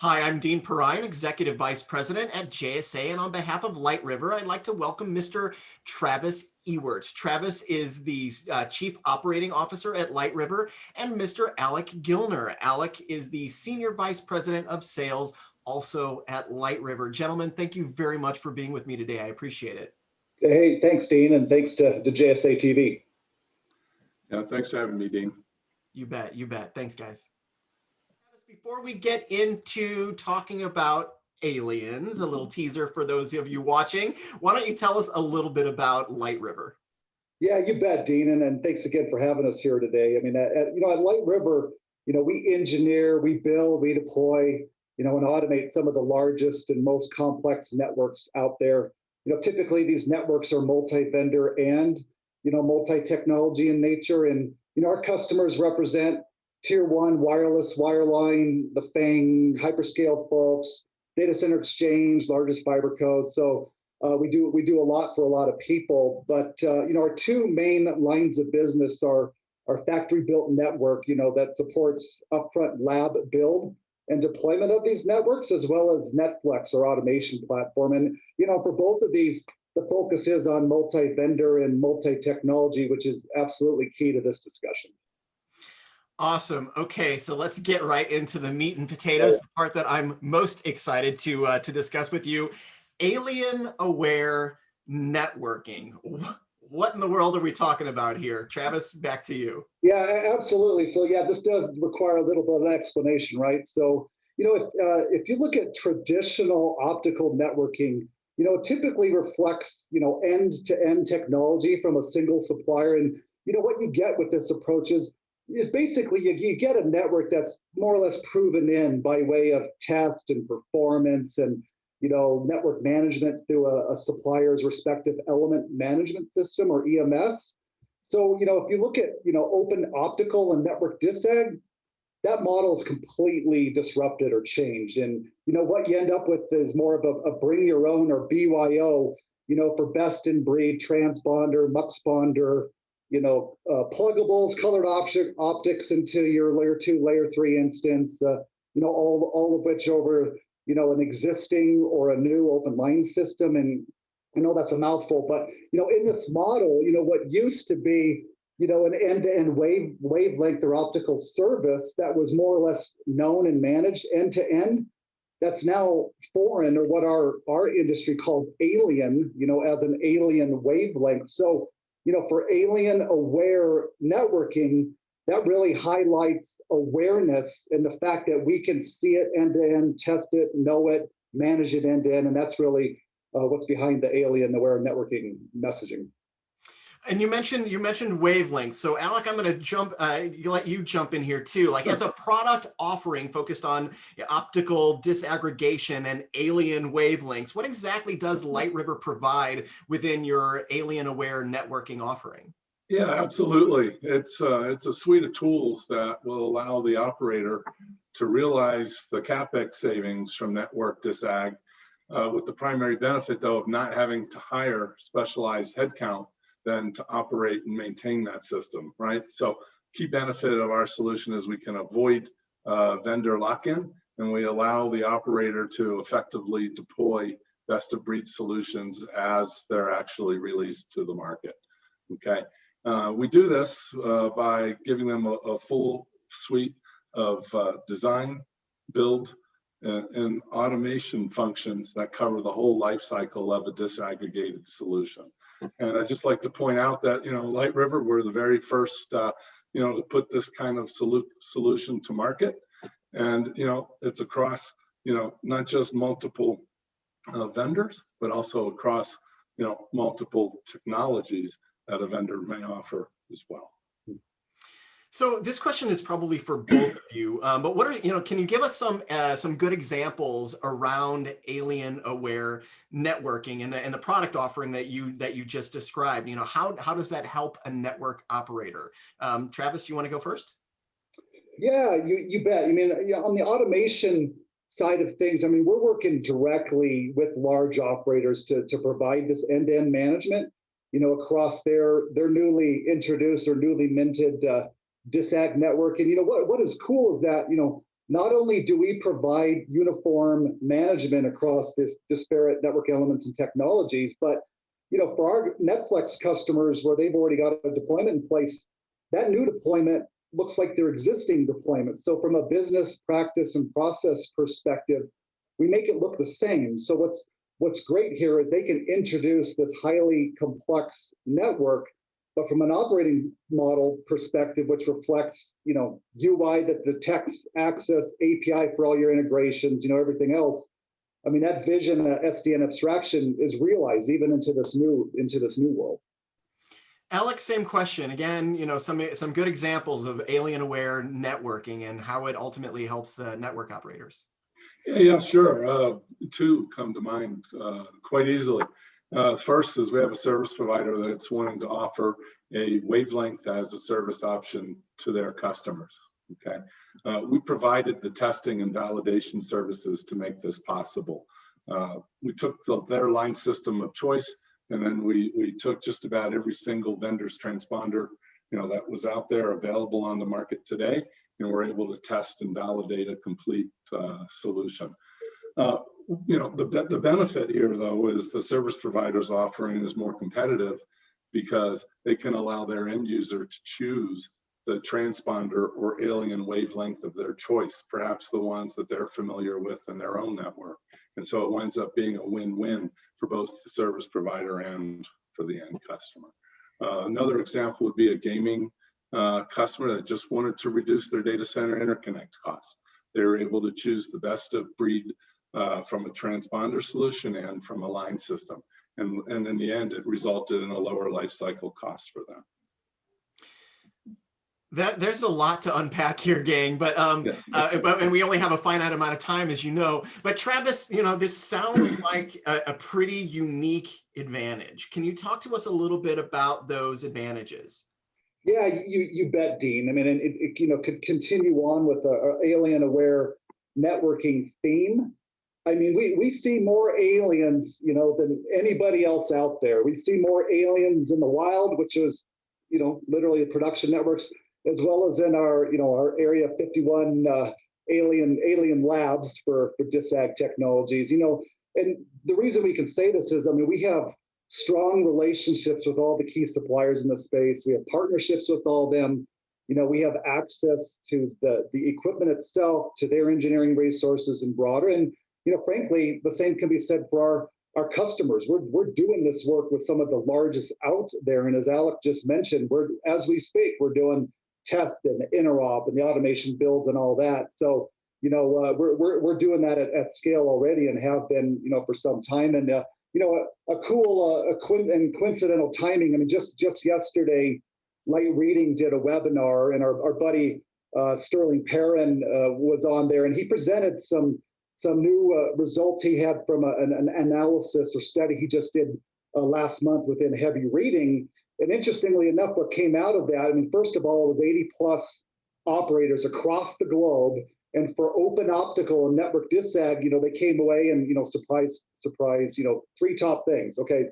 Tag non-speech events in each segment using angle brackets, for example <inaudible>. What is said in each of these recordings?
Hi, I'm Dean Perrine, Executive Vice President at JSA, and on behalf of Light River, I'd like to welcome Mr. Travis Ewert. Travis is the uh, Chief Operating Officer at Light River, and Mr. Alec Gilner. Alec is the Senior Vice President of Sales, also at Light River. Gentlemen, thank you very much for being with me today. I appreciate it. Hey, thanks, Dean, and thanks to the JSA TV. Yeah, thanks for having me, Dean. You bet, you bet. Thanks, guys. Before we get into talking about aliens, a little mm-hmm. teaser for those of you watching, why don't you tell us a little bit about Light River? Yeah, you bet, Dean, and, and thanks again for having us here today. I mean, at, at, you know, at Light River, you know, we engineer, we build, we deploy, you know, and automate some of the largest and most complex networks out there. You know, typically these networks are multi-vendor and, you know, multi-technology in nature. And, you know, our customers represent tier one wireless, wireline, the FANG, hyperscale folks, data center exchange, largest fiber codes. So uh, we do we do a lot for a lot of people. But uh, you know, our two main lines of business are our factory built network, you know, that supports upfront lab build and deployment of these networks, as well as netFLEX, our automation platform. And you know, for both of these, the focus is on multi-vendor and multi-technology, which is absolutely key to this discussion. Awesome. Okay, so let's get right into the meat and potatoes, the part that I'm most excited to uh, to discuss with you. Alien aware networking. What in the world are we talking about here? Travis, back to you. Yeah, absolutely. So yeah, this does require a little bit of an explanation, right? So, you know, if, uh, if you look at traditional optical networking, you know, typically reflects, you know, end-to-end -end technology from a single supplier. And, you know, what you get with this approach is is basically you, you get a network that's more or less proven in by way of test and performance and you know network management through a, a supplier's respective element management system or EMS. So you know if you look at you know open optical and network disag, that model is completely disrupted or changed. And you know what you end up with is more of a, a bring your own or BYO, you know, for best in breed transponder, muxponder, you know, uh, pluggables, colored optic, optics into your layer two, layer three instance, uh, you know, all, all of which over, you know, an existing or a new open line system. And I know that's a mouthful, but, you know, in this model, you know, what used to be, you know, an end-to-end -end wave wavelength or optical service that was more or less known and managed end-to-end, -end, that's now foreign or what our, our industry calls alien, you know, as an alien wavelength. So you know, for alien aware networking, that really highlights awareness and the fact that we can see it end to end, test it, know it, manage it end to end. And that's really uh, what's behind the alien aware networking messaging. And you mentioned you mentioned wavelength. So Alec, I'm going to jump, uh, let you jump in here too. Like as a product offering focused on optical disaggregation and alien wavelengths, what exactly does Light River provide within your alien aware networking offering? Yeah, absolutely. It's uh, it's a suite of tools that will allow the operator to realize the capex savings from network disag, uh, with the primary benefit though of not having to hire specialized headcount then to operate and maintain that system, right? So key benefit of our solution is we can avoid uh, vendor lock-in and we allow the operator to effectively deploy best of breed solutions as they're actually released to the market, okay? Uh, we do this uh, by giving them a, a full suite of uh, design, build, and, and, automation functions that cover the whole life cycle of a disaggregated solution. And I'd just like to point out that, you know, Light River, we're the very first, uh, you know, to put this kind of solu solution to market. And, you know, it's across, you know, not just multiple uh, vendors, but also across, you know, multiple technologies that a vendor may offer as well. So this question is probably for both of you, um, but what are, you know, can you give us some uh, some good examples around alien aware networking and the, and the product offering that you that you just described? You know, how, how does that help a network operator? Um, Travis, you want to go first? Yeah, you, you bet. I mean, on the automation side of things, I mean, we're working directly with large operators to, to provide this end-to-end -end management, you know, across their, their newly introduced or newly minted uh, DISAG network. And you know what, what is cool is that, you know, not only do we provide uniform management across this disparate network elements and technologies, but you know, for our netFLEX customers where they've already got a deployment in place, that new deployment looks like their existing deployment. So from a business practice and process perspective, we make it look the same. So what's what's great here is they can introduce this highly complex network, but from an operating model perspective, which reflects, you know, UI that detects access, API for all your integrations, you know, everything else. I mean, that vision, that SDN abstraction is realized even into this new into this new world. Alec, same question. Again, you know, some some good examples of alien-aware networking and how it ultimately helps the network operators. Yeah, yeah sure. Uh, two come to mind uh, quite easily. Uh, first is we have a service provider that's wanting to offer a wavelength as a service option to their customers. Okay, uh, we provided the testing and validation services to make this possible. Uh, we took the, their line system of choice, and then we we took just about every single vendor's transponder, you know, that was out there available on the market today, and we're able to test and validate a complete uh, solution. You know, the, the benefit here though is the service provider's offering is more competitive because they can allow their end user to choose the transponder or alien wavelength of their choice, perhaps the ones that they're familiar with in their own network. And so it winds up being a win-win for both the service provider and for the end customer. Uh, another example would be a gaming uh, customer that just wanted to reduce their data center interconnect costs. They were able to choose the best of breed uh, from a transponder solution and from a line system. And, and in the end, it resulted in a lower life cycle cost for them. That there's a lot to unpack here, gang. But um, yeah. uh, but and we only have a finite amount of time, as you know. But Travis, you know, this sounds <clears throat> like a, a pretty unique advantage. Can you talk to us a little bit about those advantages? Yeah, you you bet, Dean. I mean, it, it you know could continue on with a, a alien aware networking theme. I mean, we, we see more aliens, you know, than anybody else out there. We see more aliens in the wild, which is, you know, literally production networks, as well as in our, you know, our Area 51 uh, alien alien labs for for DISAG technologies. You know, and the reason we can say this is, I mean, we have strong relationships with all the key suppliers in the space. We have partnerships with all them. You know, we have access to the the equipment itself, to their engineering resources and broader. And you know, frankly, the same can be said for our our customers. We're we're doing this work with some of the largest out there, and as Alec just mentioned, we're as we speak, we're doing test and interop and the automation builds and all that. So you know, uh, we're, we're we're doing that at, at scale already and have been you know for some time. And uh, you know, a, a cool uh, a quin and coincidental timing. I mean, just just yesterday, Light Reading did a webinar, and our our buddy uh, Sterling Perrin uh, was on there, and he presented some some new uh, results he had from a, an, an, analysis or study he just did uh, last month within Heavy Reading. And interestingly enough, what came out of that, I mean, first of all, it was 80 plus operators across the globe. And for open optical and network disag, you know, they came away and, you know, surprise, surprise, you know, three top things. Okay,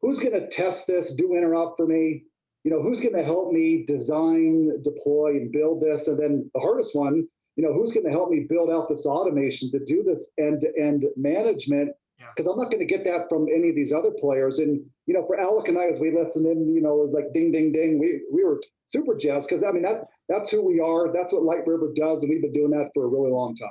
who's going to test this, do interop for me? You know, who's going to help me design, deploy, and build this? And then the hardest one, you know, who's going to help me build out this automation to do this end-to-end management? Because yeah. I'm not going to get that from any of these other players. And you know, for Alec and I, as we listened in, you know, it was like ding, ding, ding. We we were super jazzed because I mean that that's who we are. That's what Light River does, and we've been doing that for a really long time.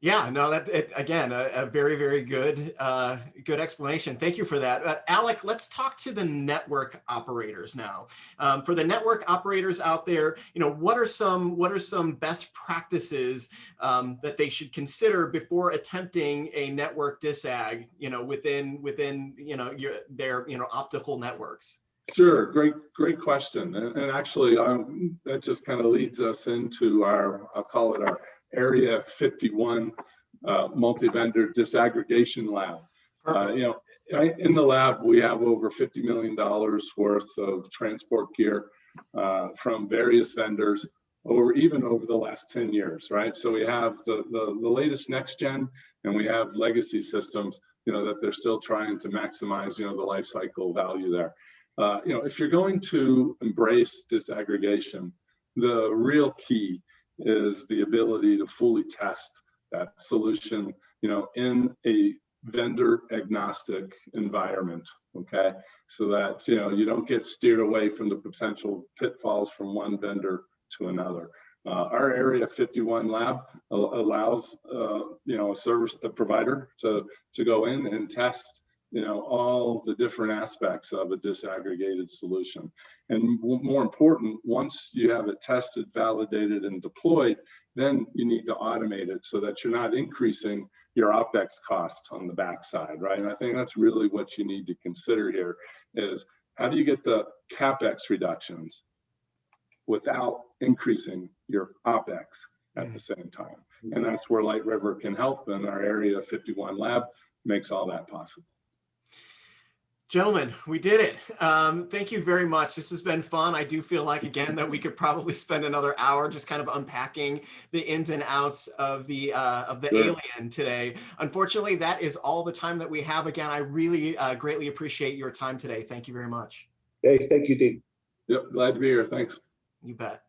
Yeah, no, that it, again, a, a, very, very good, uh, good explanation. Thank you for that. Uh, Alec, let's talk to the network operators now. Um, for the network operators out there, you know, what are some, what are some best practices um, that they should consider before attempting a network disag, you know, within, within, you know, your, their, you know, optical networks? Sure, great, great question. And, and actually, um, that just kind of leads us into our, I'll call it our Area 51 uh, multi-vendor disaggregation lab. Uh, you know, in the lab, we have over $50 million worth of transport gear uh, from various vendors over even over the last 10 years, right? So we have the, the, the latest next gen and we have legacy systems, you know, that they're still trying to maximize, you know, the life cycle value there. Uh, you know, if you're going to embrace disaggregation, the real key is the ability to fully test that solution, you know, in a vendor agnostic environment, okay? So that, you know, you don't get steered away from the potential pitfalls from one vendor to another. Uh, our Area 51 lab allows, uh, you know, a service a provider to, to go in and test, you know, all the different aspects of a disaggregated solution. And more important, once you have it tested, validated, and deployed, then you need to automate it so that you're not increasing your OpEx cost on the backside, right? And I think that's really what you need to consider here is how do you get the CapEx reductions without increasing your OpEx at the mm. same time? Mm. And that's where Light River can help and our Area 51 lab makes all that possible. Gentlemen, we did it. Um, thank you very much. This has been fun. I do feel like, again, that we could probably spend another hour just kind of unpacking the ins and outs of the uh, of the Sure. alien today. Unfortunately, that is all the time that we have. Again, I really uh, greatly appreciate your time today. Thank you very much. Hey, thank you, Dean. Yep, glad to be here. Thanks. You bet.